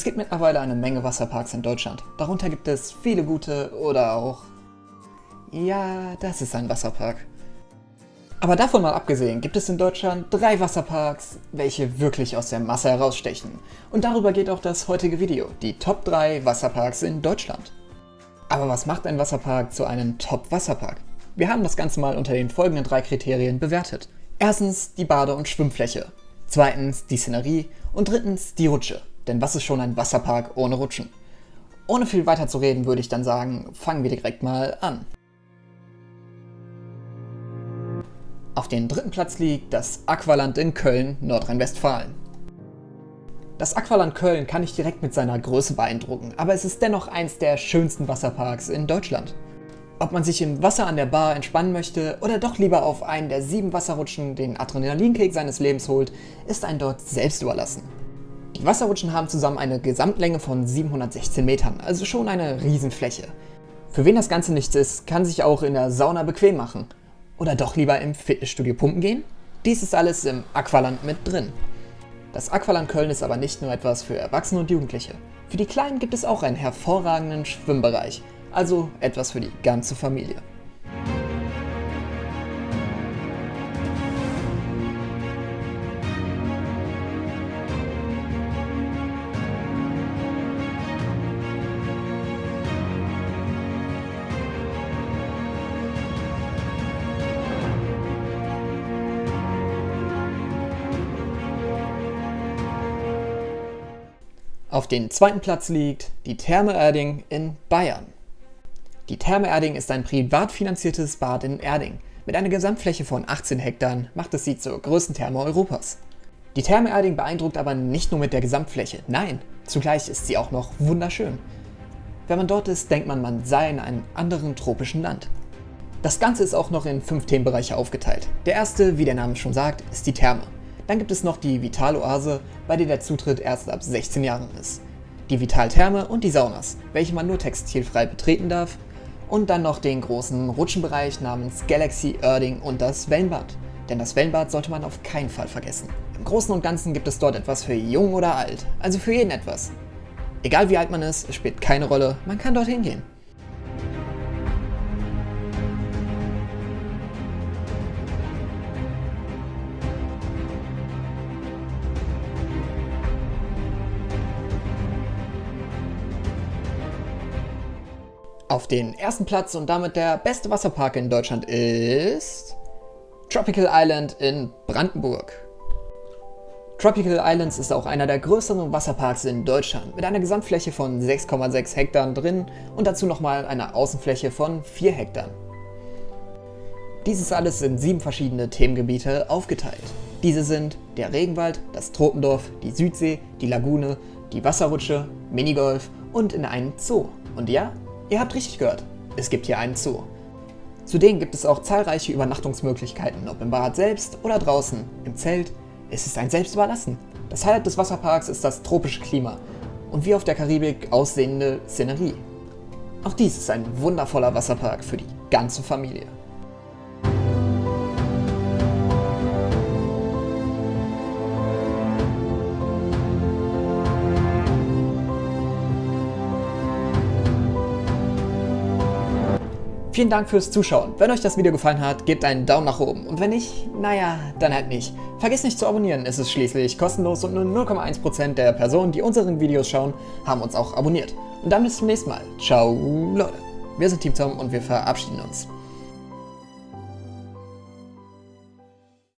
Es gibt mittlerweile eine Menge Wasserparks in Deutschland. Darunter gibt es viele gute oder auch... Ja, das ist ein Wasserpark. Aber davon mal abgesehen gibt es in Deutschland drei Wasserparks, welche wirklich aus der Masse herausstechen. Und darüber geht auch das heutige Video, die Top 3 Wasserparks in Deutschland. Aber was macht ein Wasserpark zu einem Top-Wasserpark? Wir haben das Ganze mal unter den folgenden drei Kriterien bewertet. Erstens die Bade- und Schwimmfläche, zweitens die Szenerie und drittens die Rutsche. Denn was ist schon ein Wasserpark ohne Rutschen? Ohne viel weiter zu reden, würde ich dann sagen, fangen wir direkt mal an. Auf dem dritten Platz liegt das Aqualand in Köln, Nordrhein-Westfalen. Das Aqualand Köln kann nicht direkt mit seiner Größe beeindrucken, aber es ist dennoch eins der schönsten Wasserparks in Deutschland. Ob man sich im Wasser an der Bar entspannen möchte oder doch lieber auf einen der sieben Wasserrutschen den Adrenalinkick seines Lebens holt, ist ein dort selbst überlassen. Die Wasserrutschen haben zusammen eine Gesamtlänge von 716 Metern, also schon eine Riesenfläche. Für wen das Ganze nichts ist, kann sich auch in der Sauna bequem machen. Oder doch lieber im Fitnessstudio pumpen gehen? Dies ist alles im Aqualand mit drin. Das Aqualand Köln ist aber nicht nur etwas für Erwachsene und Jugendliche. Für die Kleinen gibt es auch einen hervorragenden Schwimmbereich, also etwas für die ganze Familie. Auf dem zweiten Platz liegt die Therme Erding in Bayern. Die Therme Erding ist ein privat finanziertes Bad in Erding. Mit einer Gesamtfläche von 18 Hektar macht es sie zur größten Therme Europas. Die Therme Erding beeindruckt aber nicht nur mit der Gesamtfläche, nein, zugleich ist sie auch noch wunderschön. Wenn man dort ist, denkt man, man sei in einem anderen tropischen Land. Das Ganze ist auch noch in fünf Themenbereiche aufgeteilt. Der erste, wie der Name schon sagt, ist die Therme. Dann gibt es noch die Vitaloase, bei der der Zutritt erst ab 16 Jahren ist. Die Vitaltherme und die Saunas, welche man nur textilfrei betreten darf. Und dann noch den großen Rutschenbereich namens Galaxy Erding und das Wellenbad. Denn das Wellenbad sollte man auf keinen Fall vergessen. Im Großen und Ganzen gibt es dort etwas für jung oder alt, also für jeden etwas. Egal wie alt man ist, es spielt keine Rolle, man kann dorthin gehen. Auf den ersten Platz und damit der beste Wasserpark in Deutschland ist Tropical Island in Brandenburg. Tropical Islands ist auch einer der größeren Wasserparks in Deutschland mit einer Gesamtfläche von 6,6 Hektar drin und dazu nochmal einer Außenfläche von 4 Hektar. Dieses alles in sieben verschiedene Themengebiete aufgeteilt. Diese sind der Regenwald, das Tropendorf, die Südsee, die Lagune, die Wasserrutsche, Minigolf und in einen Zoo. Und ja, Ihr habt richtig gehört, es gibt hier einen Zoo. Zudem gibt es auch zahlreiche Übernachtungsmöglichkeiten, ob im Bad selbst oder draußen, im Zelt. Es ist ein selbst überlassen. Das Highlight des Wasserparks ist das tropische Klima und wie auf der Karibik aussehende Szenerie. Auch dies ist ein wundervoller Wasserpark für die ganze Familie. Vielen Dank fürs Zuschauen. Wenn euch das Video gefallen hat, gebt einen Daumen nach oben. Und wenn nicht, naja, dann halt nicht. Vergesst nicht zu abonnieren, es ist schließlich kostenlos und nur 0,1% der Personen, die unseren Videos schauen, haben uns auch abonniert. Und dann bis zum nächsten Mal. Ciao, Leute. Wir sind Team Tom und wir verabschieden uns.